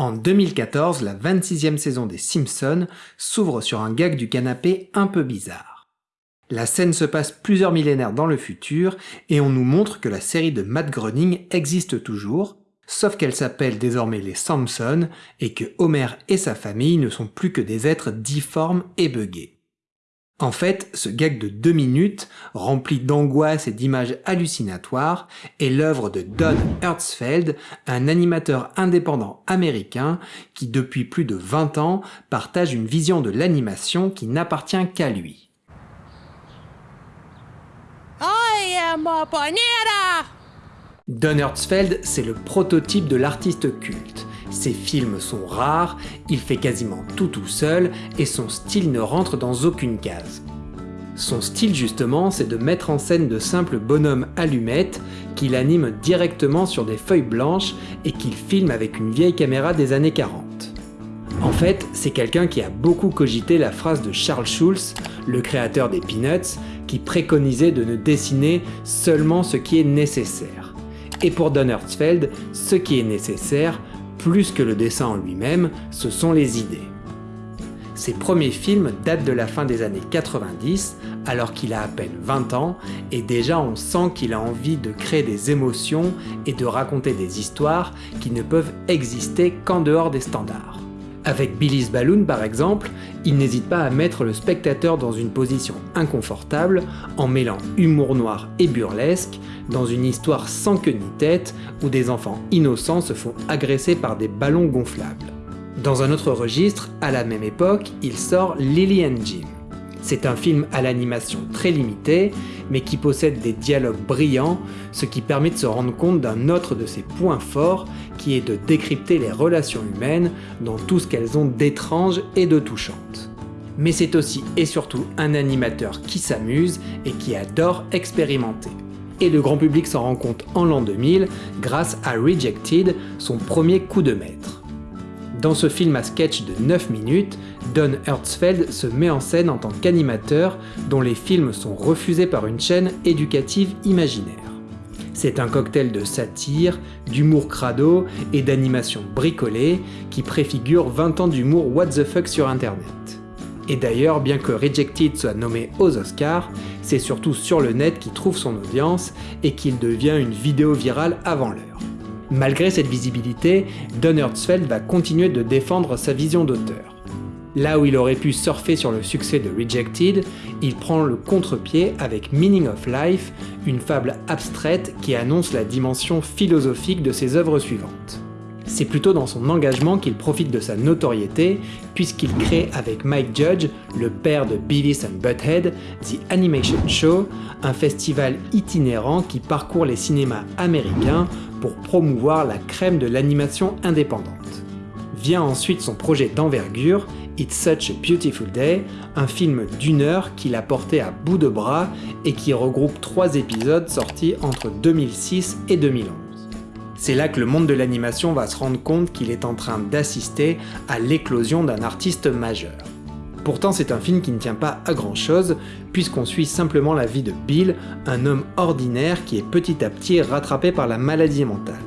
En 2014, la 26e saison des Simpsons s'ouvre sur un gag du canapé un peu bizarre. La scène se passe plusieurs millénaires dans le futur et on nous montre que la série de Matt Groening existe toujours, sauf qu'elle s'appelle désormais les Simpsons et que Homer et sa famille ne sont plus que des êtres difformes et buggés. En fait, ce gag de deux minutes, rempli d'angoisse et d'images hallucinatoires, est l'œuvre de Don Hertzfeld, un animateur indépendant américain qui depuis plus de 20 ans partage une vision de l'animation qui n'appartient qu'à lui. Don Hertzfeld, c'est le prototype de l'artiste culte. Ses films sont rares, il fait quasiment tout tout seul et son style ne rentre dans aucune case. Son style justement, c'est de mettre en scène de simples bonhommes allumettes qu'il anime directement sur des feuilles blanches et qu'il filme avec une vieille caméra des années 40. En fait, c'est quelqu'un qui a beaucoup cogité la phrase de Charles Schulz, le créateur des Peanuts, qui préconisait de ne dessiner seulement ce qui est nécessaire. Et pour Don Hertzfeld, ce qui est nécessaire, plus que le dessin en lui-même, ce sont les idées. Ses premiers films datent de la fin des années 90, alors qu'il a à peine 20 ans, et déjà on sent qu'il a envie de créer des émotions et de raconter des histoires qui ne peuvent exister qu'en dehors des standards. Avec Billy's Balloon par exemple, il n'hésite pas à mettre le spectateur dans une position inconfortable en mêlant humour noir et burlesque dans une histoire sans queue ni tête où des enfants innocents se font agresser par des ballons gonflables. Dans un autre registre, à la même époque, il sort Lily and Jim. C'est un film à l'animation très limitée, mais qui possède des dialogues brillants, ce qui permet de se rendre compte d'un autre de ses points forts, qui est de décrypter les relations humaines dans tout ce qu'elles ont d'étrange et de touchante. Mais c'est aussi et surtout un animateur qui s'amuse et qui adore expérimenter. Et le grand public s'en rend compte en l'an 2000 grâce à Rejected, son premier coup de maître. Dans ce film à sketch de 9 minutes, Don Hertzfeld se met en scène en tant qu'animateur dont les films sont refusés par une chaîne éducative imaginaire. C'est un cocktail de satire, d'humour crado et d'animation bricolée qui préfigure 20 ans d'humour what the fuck sur internet. Et d'ailleurs, bien que Rejected soit nommé aux Oscars, c'est surtout sur le net qu'il trouve son audience et qu'il devient une vidéo virale avant l'heure. Malgré cette visibilité, Don Hertzfeld va continuer de défendre sa vision d'auteur. Là où il aurait pu surfer sur le succès de Rejected, il prend le contre-pied avec Meaning of Life, une fable abstraite qui annonce la dimension philosophique de ses œuvres suivantes. C'est plutôt dans son engagement qu'il profite de sa notoriété, puisqu'il crée avec Mike Judge, le père de Beavis and Butthead, The Animation Show, un festival itinérant qui parcourt les cinémas américains pour promouvoir la crème de l'animation indépendante. Vient ensuite son projet d'envergure, It's Such a Beautiful Day, un film d'une heure qu'il a porté à bout de bras et qui regroupe trois épisodes sortis entre 2006 et 2011. C'est là que le monde de l'animation va se rendre compte qu'il est en train d'assister à l'éclosion d'un artiste majeur. Pourtant c'est un film qui ne tient pas à grand chose, puisqu'on suit simplement la vie de Bill, un homme ordinaire qui est petit à petit rattrapé par la maladie mentale.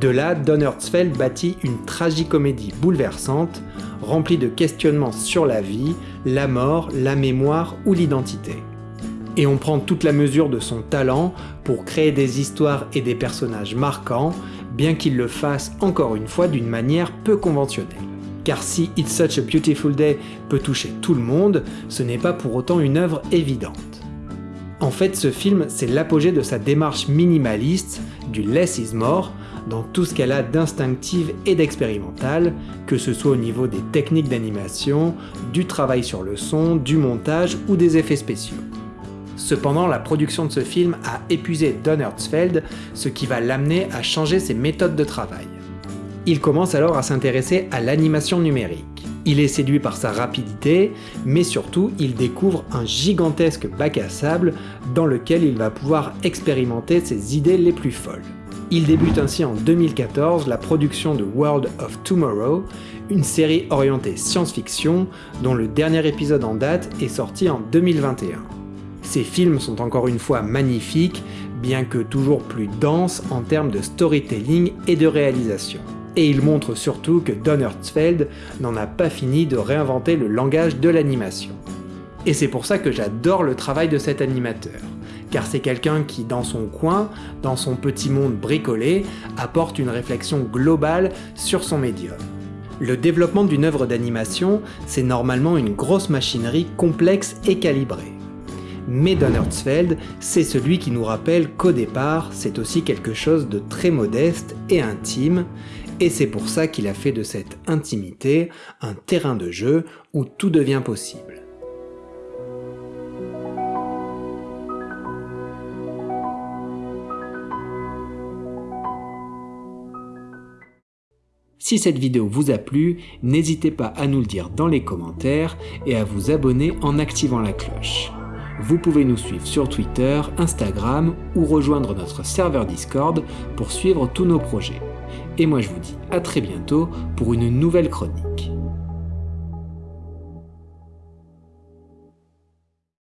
De là, Don Hertzfeld bâtit une tragicomédie bouleversante, remplie de questionnements sur la vie, la mort, la mémoire ou l'identité. Et on prend toute la mesure de son talent pour créer des histoires et des personnages marquants, bien qu'il le fasse encore une fois d'une manière peu conventionnelle car si It's Such a Beautiful Day peut toucher tout le monde, ce n'est pas pour autant une œuvre évidente. En fait, ce film, c'est l'apogée de sa démarche minimaliste, du less is more, dans tout ce qu'elle a d'instinctive et d'expérimental, que ce soit au niveau des techniques d'animation, du travail sur le son, du montage ou des effets spéciaux. Cependant, la production de ce film a épuisé Don Hertzfeld, ce qui va l'amener à changer ses méthodes de travail. Il commence alors à s'intéresser à l'animation numérique. Il est séduit par sa rapidité, mais surtout il découvre un gigantesque bac à sable dans lequel il va pouvoir expérimenter ses idées les plus folles. Il débute ainsi en 2014 la production de World of Tomorrow, une série orientée science-fiction dont le dernier épisode en date est sorti en 2021. Ces films sont encore une fois magnifiques, bien que toujours plus denses en termes de storytelling et de réalisation. Et il montre surtout que Don Hertzfeld n'en a pas fini de réinventer le langage de l'animation. Et c'est pour ça que j'adore le travail de cet animateur, car c'est quelqu'un qui, dans son coin, dans son petit monde bricolé, apporte une réflexion globale sur son médium. Le développement d'une œuvre d'animation, c'est normalement une grosse machinerie complexe et calibrée. Mais Don Hertzfeld, c'est celui qui nous rappelle qu'au départ, c'est aussi quelque chose de très modeste et intime, et c'est pour ça qu'il a fait de cette intimité un terrain de jeu où tout devient possible. Si cette vidéo vous a plu, n'hésitez pas à nous le dire dans les commentaires et à vous abonner en activant la cloche. Vous pouvez nous suivre sur Twitter, Instagram ou rejoindre notre serveur Discord pour suivre tous nos projets. Et moi je vous dis à très bientôt pour une nouvelle chronique.